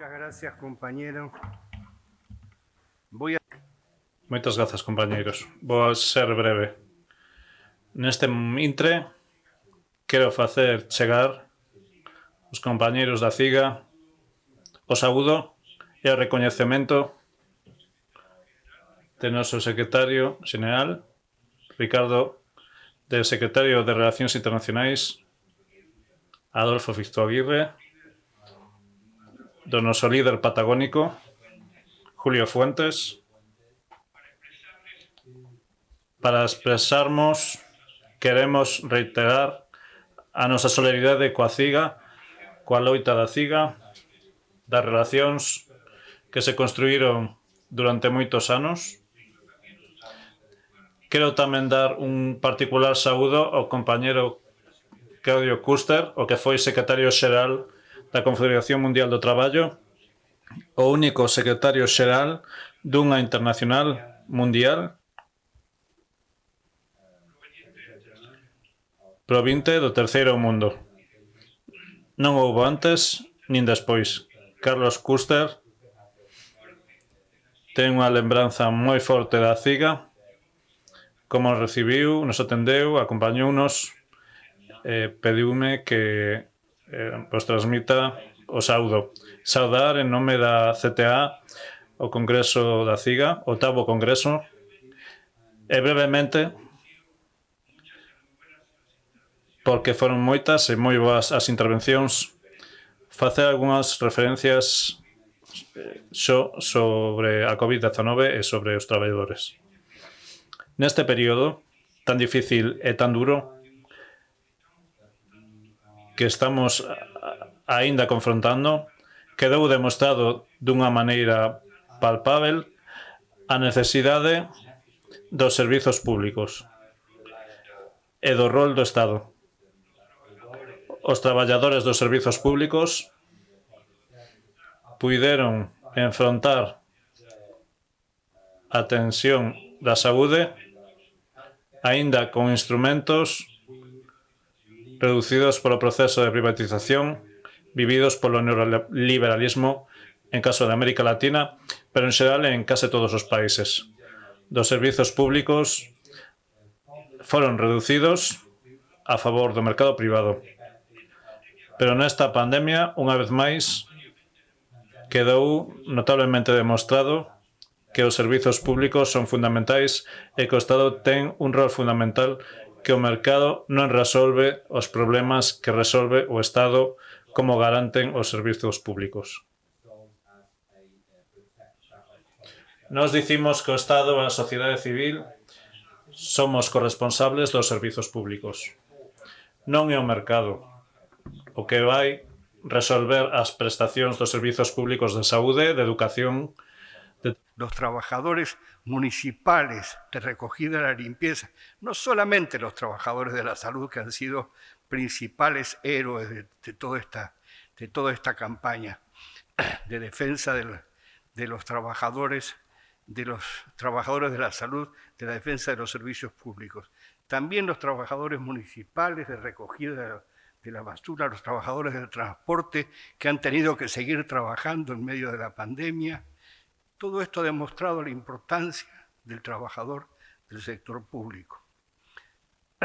Muchas gracias, compañero. Voy a... Moitas grazas, compañeiros. Vou ser breve. Neste intre, quero facer chegar os compañeiros da CIGA o saúdo e o recoñecemento de noso secretario general, Ricardo, del secretario de Relacións Internacionais, Adolfo Fisto Aguirre, noso líder patagónico, Julio Fuentes, para expresarmos, queremos reiterar a nosa solidaridade coa CIGA, coa loita da CIGA, das relacións que se construíron durante moitos anos. Quero tamén dar un particular saúdo ao compañero Claudio Custer, o que foi secretario xeral da Confederación Mundial do Traballo, o único secretario xeral dunha internacional mundial provinte do terceiro mundo. Non houbo antes nin despois. Carlos Custer ten unha lembranza moi forte da CIGA, como nos recibiu, nos atendeu, acompañounos, eh, pediume que eh, vos transmita o saudo. Saudar en nome da CTA, o Congreso da CIGA, oitavo Congreso, e brevemente, porque foron moitas e moi boas as intervencións, facer algunhas referencias eh, xo sobre a COVID-19 e sobre os traballadores. Neste período tan difícil e tan duro, que estamos aínda confrontando, quedou demostrado dunha maneira palpável a necesidade dos servizos públicos e do rol do Estado. Os traballadores dos servizos públicos puideron enfrontar a tensión da saúde aínda con instrumentos reducidos polo proceso de privatización vividos polo neoliberalismo en caso de América Latina, pero en xeral en case todos os países. Dos servizos públicos foron reducidos a favor do mercado privado. Pero nesta pandemia, unha vez máis, quedou notablemente demostrado que os servizos públicos son fundamentais e que o Estado ten un rol fundamental que o mercado non resolve os problemas que resolve o Estado como garanten os servizos públicos. Nos dicimos que o Estado e a sociedade civil somos corresponsables dos servizos públicos. Non é o mercado, o que vai resolver as prestacións dos servizos públicos de saúde, de educación. Los trabajadores municipales de recogida de la limpieza, no solamente los trabajadores de la salud que han sido principales héroes de, toda, esta, de toda esta campaña de defensa de, los trabajadores de los trabajadores de la salud, de la defensa de los servicios públicos. También los trabajadores municipales de recogida de la basura, los trabajadores del transporte que han tenido que seguir trabajando en medio de la pandemia. Todo esto ha demostrado la importancia del trabajador del sector público.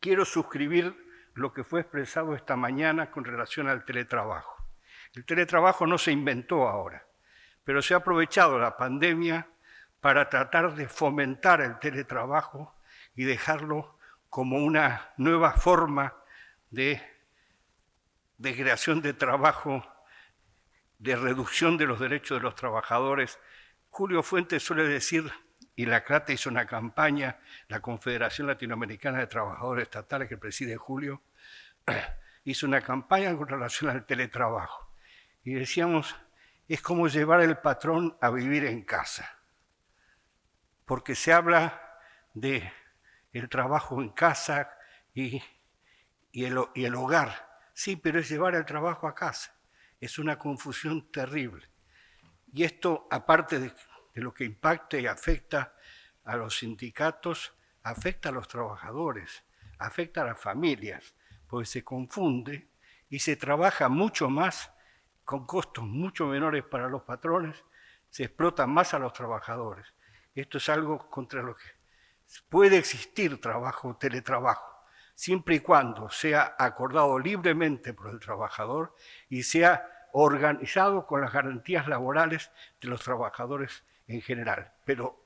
Quiero suscribir lo que fue expresado esta mañana con relación al teletrabajo. El teletrabajo no se inventó ahora, pero se ha aprovechado la pandemia para tratar de fomentar el teletrabajo y dejarlo como una nueva forma de, creación de trabajo, de reducción de los derechos de los trabajadores. Julio Fuentes suele decir, y la CRATE hizo una campaña, la Confederación Latinoamericana de Trabajadores Estatales que preside Julio, hizo una campaña con relación al teletrabajo. Y decíamos, es como llevar el patrón a vivir en casa, porque se habla de el trabajo en casa y el hogar. Sí, pero es llevar el trabajo a casa. Es una confusión terrible. Y esto, aparte de, lo que impacta y afecta a los sindicatos, afecta a los trabajadores, afecta a las familias, porque se confunde y se trabaja mucho más con costos mucho menores para los patrones, se explota más a los trabajadores. Esto es algo contra lo que puede existir trabajo, teletrabajo, siempre y cuando sea acordado libremente por el trabajador y sea organizado con las garantías laborales de los trabajadores en general, pero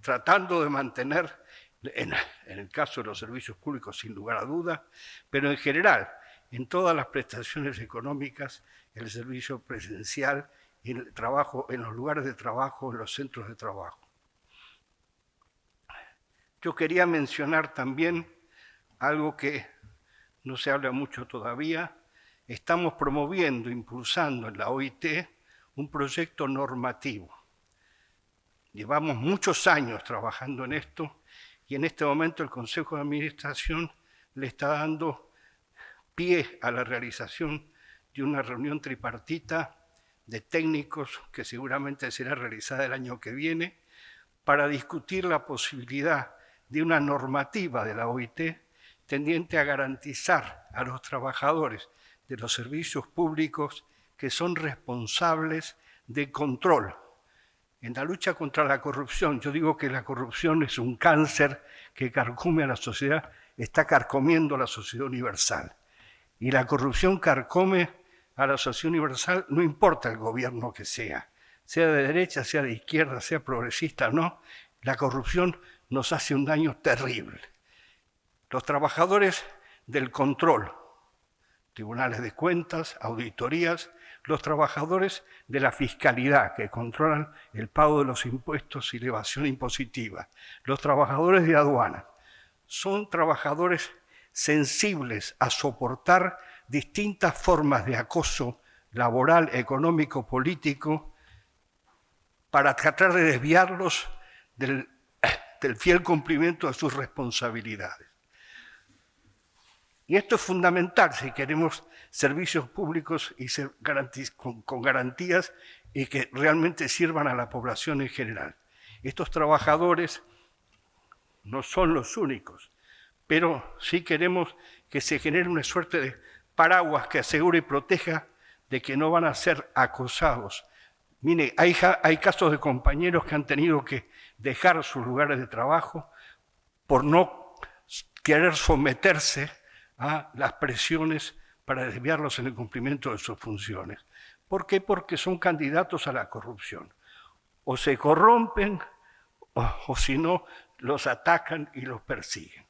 tratando de mantener, en, el caso de los servicios públicos sin lugar a duda, pero en general, en todas las prestaciones económicas, el servicio presencial, el trabajo, en los lugares de trabajo, en los centros de trabajo. Yo quería mencionar también algo que no se habla mucho todavía. Estamos promoviendo, impulsando en la OIT un proyecto normativo. Llevamos muchos años trabajando en esto y en este momento el Consejo de Administración le está dando pie a la realización de una reunión tripartita de técnicos que seguramente será realizada el año que viene para discutir la posibilidad de una normativa de la OIT tendiente a garantizar a los trabajadores de los servicios públicos que son responsables de control. En la lucha contra la corrupción, yo digo que la corrupción es un cáncer que carcome a la sociedad, está carcomiendo a la sociedad universal. Y la corrupción carcome a la sociedad universal, no importa el gobierno que sea, sea de derecha, sea de izquierda, sea progresista o no, la corrupción nos hace un daño terrible. Los trabajadores del control, tribunales de cuentas, auditorías, los trabajadores de la fiscalidad que controlan el pago de los impuestos y la evasión impositiva, los trabajadores de aduana, son trabajadores sensibles a soportar distintas formas de acoso laboral, económico, político, para tratar de desviarlos del el fiel cumplimiento de sus responsabilidades. Y esto es fundamental si queremos servicios públicos con, garantías y que realmente sirvan a la población en general. Estos trabajadores no son los únicos, pero sí queremos que se genere una suerte de paraguas que asegure y proteja de que no van a ser acosados. Mire, hay casos de compañeros que han tenido que dejar sus lugares de trabajo por no querer someterse a las presiones para desviarlos en el cumplimiento de sus funciones. ¿Por qué? Porque son candidatos a la corrupción. O se corrompen o, si no, los atacan y los persiguen.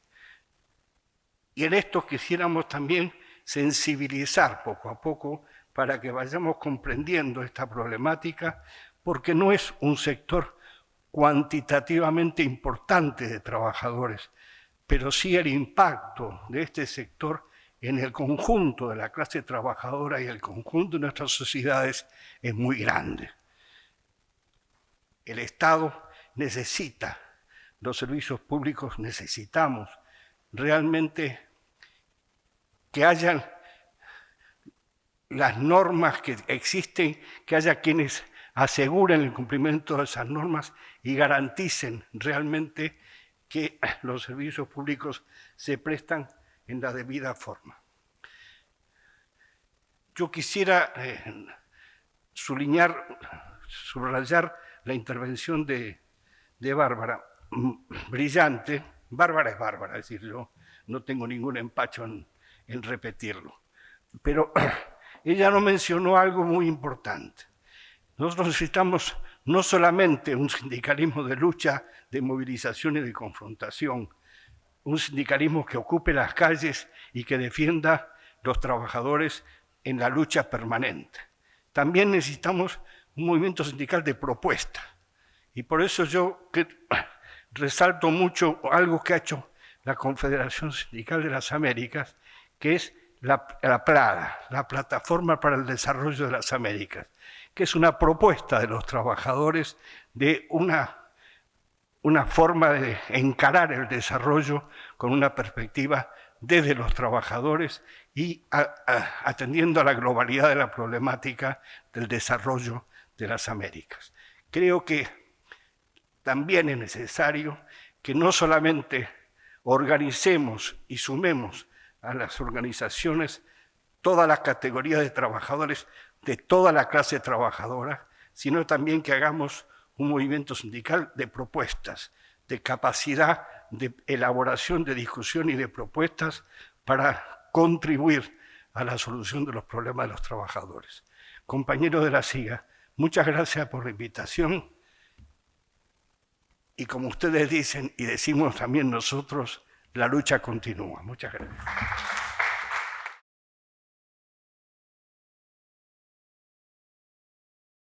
Y en esto quisiéramos también sensibilizar poco a poco para que vayamos comprendiendo esta problemática, porque no es un sector cuantitativamente importante de trabajadores, pero sí el impacto de este sector en el conjunto de la clase trabajadora y el conjunto de nuestras sociedades es muy grande. El Estado necesita, los servicios públicos necesitamos realmente que hayan las normas que existen, que haya quienes aseguren el cumplimiento de esas normas y garanticen realmente que los servicios públicos se prestan en la debida forma. Yo quisiera eh, subrayar la intervención de, Bárbara, mm, brillante. Bárbara es Bárbara, es decir, yo no tengo ningún empacho en, repetirlo. Pero ella no mencionó algo muy importante. Nosotros necesitamos no solamente un sindicalismo de lucha, de movilización y de confrontación, un sindicalismo que ocupe las calles y que defienda los trabajadores en la lucha permanente. También necesitamos un movimiento sindical de propuesta. Y por eso yo resalto mucho algo que ha hecho la Confederación Sindical de las Américas, que es la, la la Plataforma para el Desarrollo de las Américas que es una propuesta de los trabajadores de una, una forma de encarar el desarrollo con una perspectiva desde los trabajadores y atendiendo a la globalidad de la problemática del desarrollo de las Américas. Creo que también es necesario que no solamente organicemos y sumemos a las organizaciones todas las categorías de trabajadores, de toda la clase trabajadora, sino también que hagamos un movimiento sindical de propuestas, de capacidad de elaboración de discusión y de propuestas para contribuir a la solución de los problemas de los trabajadores. Compañeros de la SIGA, muchas gracias por la invitación y como ustedes dicen y decimos también nosotros, la lucha continúa. Muchas gracias.